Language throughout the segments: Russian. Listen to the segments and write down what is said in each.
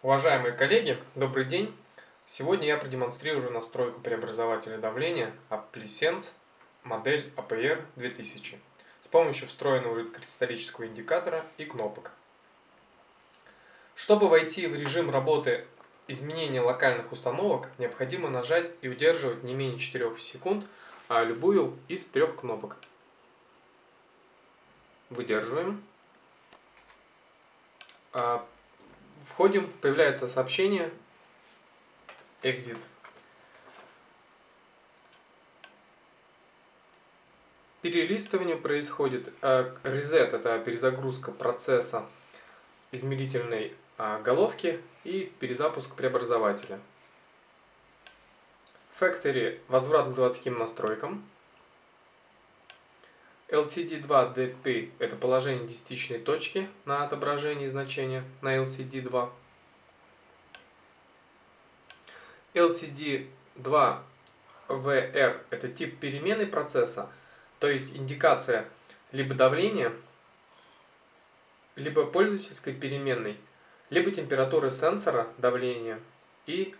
Уважаемые коллеги, добрый день! Сегодня я продемонстрирую настройку преобразователя давления Applisense модель APR 2000 с помощью встроенного жидкокристаллического индикатора и кнопок. Чтобы войти в режим работы изменения локальных установок, необходимо нажать и удерживать не менее 4 секунд а любую из трех кнопок. Выдерживаем. Входим, появляется сообщение Exit. Перелистывание происходит. А, reset – это перезагрузка процесса измерительной а, головки и перезапуск преобразователя. Factory – возврат к заводским настройкам. LCD2DP – это положение десятичной точки на отображении значения на LCD2. LCD2VR – это тип перемены процесса, то есть индикация либо давления, либо пользовательской переменной, либо температуры сенсора давления и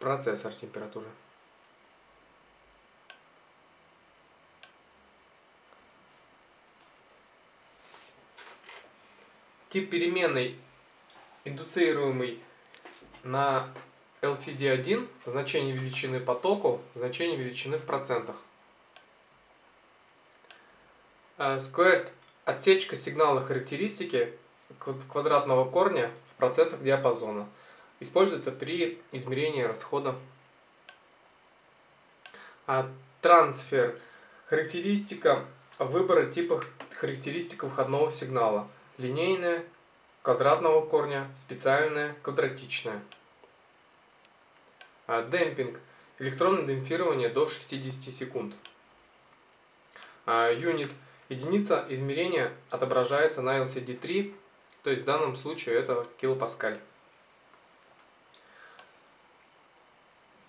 процессор температуры. Тип переменной, индуцируемый на LCD1, значение величины потоку, значение величины в процентах. А, squared – отсечка сигнала характеристики квадратного корня в процентах диапазона. Используется при измерении расхода. А трансфер – характеристика выбора типа характеристик выходного сигнала – линейная, квадратного корня, специальная, квадратичная. А, демпинг. Электронное демпфирование до 60 секунд. А, юнит. Единица измерения отображается на LCD3, то есть в данном случае это килопаскаль.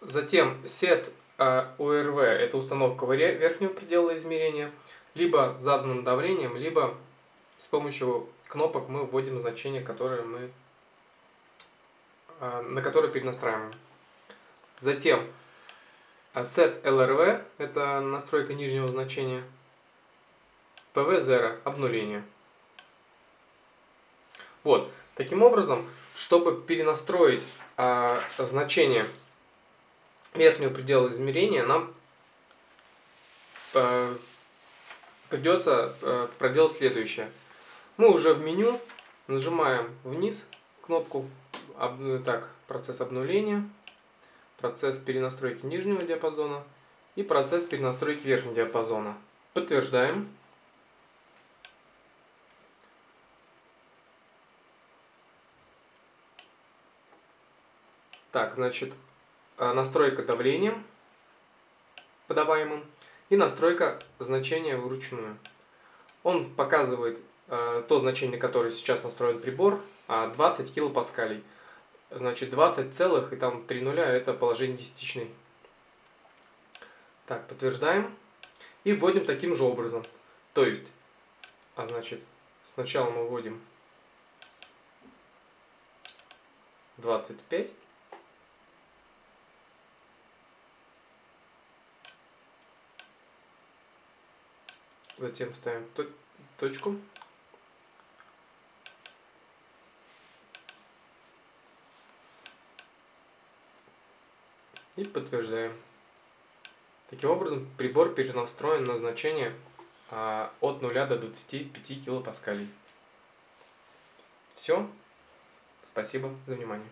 Затем set URV а, – это установка верхнего предела измерения, либо заданным давлением, либо с помощью кнопок мы вводим значение, которое мы, а, на которое перенастраиваем. Затем а, set LRV – это настройка нижнего значения. PV0 – обнуление. Вот, таким образом, чтобы перенастроить а, значение верхнего предела измерения, нам а, придется а, проделать следующее – мы уже в меню нажимаем вниз кнопку так, процесс обнуления, процесс перенастройки нижнего диапазона и процесс перенастройки верхнего диапазона. Подтверждаем. Так, значит, э, настройка давления подаваемым и настройка значения вручную. Он показывает Э, то значение, которое сейчас настроен прибор, 20 а килопаскалей. Значит, 20 целых и там 3 нуля это положение десятичной. Так, подтверждаем. И вводим таким же образом. То есть, а значит, сначала мы вводим 25. Затем ставим точку. И подтверждаем. Таким образом, прибор перенастроен на значение а, от 0 до 25 килопаскалей. Все. Спасибо за внимание.